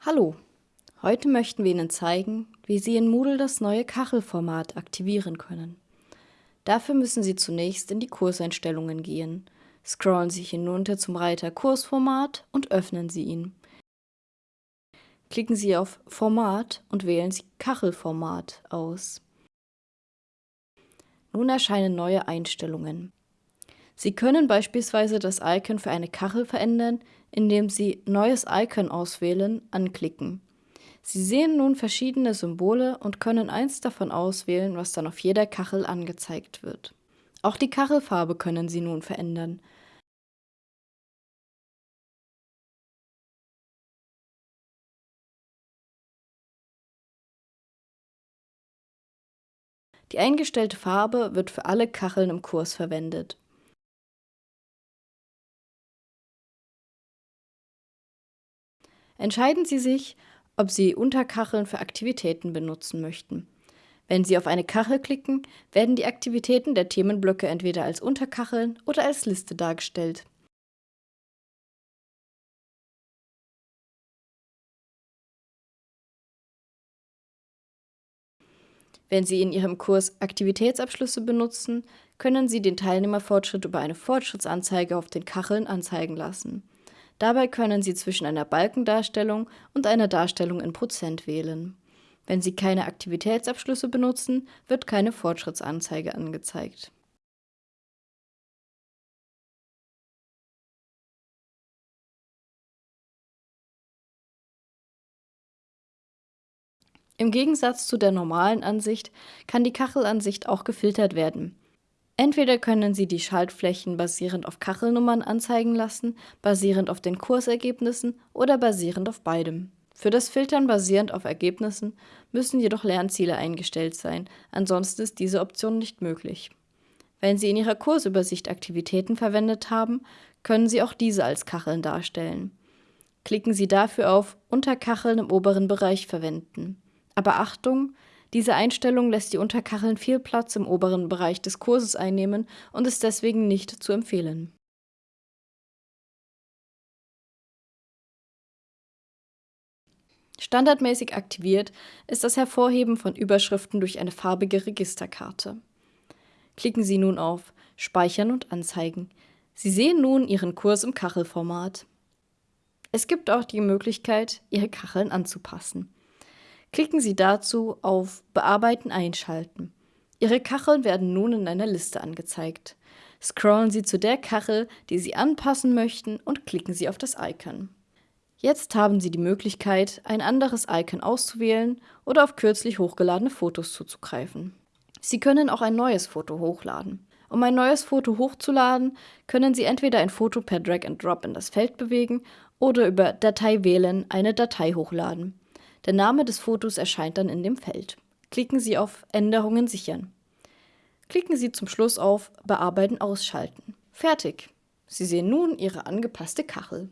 Hallo, heute möchten wir Ihnen zeigen, wie Sie in Moodle das neue Kachelformat aktivieren können. Dafür müssen Sie zunächst in die Kurseinstellungen gehen, scrollen Sie hinunter zum Reiter Kursformat und öffnen Sie ihn. Klicken Sie auf Format und wählen Sie Kachelformat aus. Nun erscheinen neue Einstellungen. Sie können beispielsweise das Icon für eine Kachel verändern, indem Sie Neues Icon auswählen anklicken. Sie sehen nun verschiedene Symbole und können eins davon auswählen, was dann auf jeder Kachel angezeigt wird. Auch die Kachelfarbe können Sie nun verändern. Die eingestellte Farbe wird für alle Kacheln im Kurs verwendet. Entscheiden Sie sich, ob Sie Unterkacheln für Aktivitäten benutzen möchten. Wenn Sie auf eine Kachel klicken, werden die Aktivitäten der Themenblöcke entweder als Unterkacheln oder als Liste dargestellt. Wenn Sie in Ihrem Kurs Aktivitätsabschlüsse benutzen, können Sie den Teilnehmerfortschritt über eine Fortschrittsanzeige auf den Kacheln anzeigen lassen. Dabei können Sie zwischen einer Balkendarstellung und einer Darstellung in Prozent wählen. Wenn Sie keine Aktivitätsabschlüsse benutzen, wird keine Fortschrittsanzeige angezeigt. Im Gegensatz zu der normalen Ansicht kann die Kachelansicht auch gefiltert werden. Entweder können Sie die Schaltflächen basierend auf Kachelnummern anzeigen lassen, basierend auf den Kursergebnissen oder basierend auf beidem. Für das Filtern basierend auf Ergebnissen müssen jedoch Lernziele eingestellt sein, ansonsten ist diese Option nicht möglich. Wenn Sie in Ihrer Kursübersicht Aktivitäten verwendet haben, können Sie auch diese als Kacheln darstellen. Klicken Sie dafür auf Unterkacheln im oberen Bereich verwenden. Aber Achtung, diese Einstellung lässt die Unterkacheln viel Platz im oberen Bereich des Kurses einnehmen und ist deswegen nicht zu empfehlen. Standardmäßig aktiviert ist das Hervorheben von Überschriften durch eine farbige Registerkarte. Klicken Sie nun auf Speichern und Anzeigen. Sie sehen nun Ihren Kurs im Kachelformat. Es gibt auch die Möglichkeit, Ihre Kacheln anzupassen. Klicken Sie dazu auf Bearbeiten einschalten. Ihre Kacheln werden nun in einer Liste angezeigt. Scrollen Sie zu der Kachel, die Sie anpassen möchten und klicken Sie auf das Icon. Jetzt haben Sie die Möglichkeit, ein anderes Icon auszuwählen oder auf kürzlich hochgeladene Fotos zuzugreifen. Sie können auch ein neues Foto hochladen. Um ein neues Foto hochzuladen, können Sie entweder ein Foto per Drag and Drop in das Feld bewegen oder über Datei wählen eine Datei hochladen. Der Name des Fotos erscheint dann in dem Feld. Klicken Sie auf Änderungen sichern. Klicken Sie zum Schluss auf Bearbeiten ausschalten. Fertig! Sie sehen nun Ihre angepasste Kachel.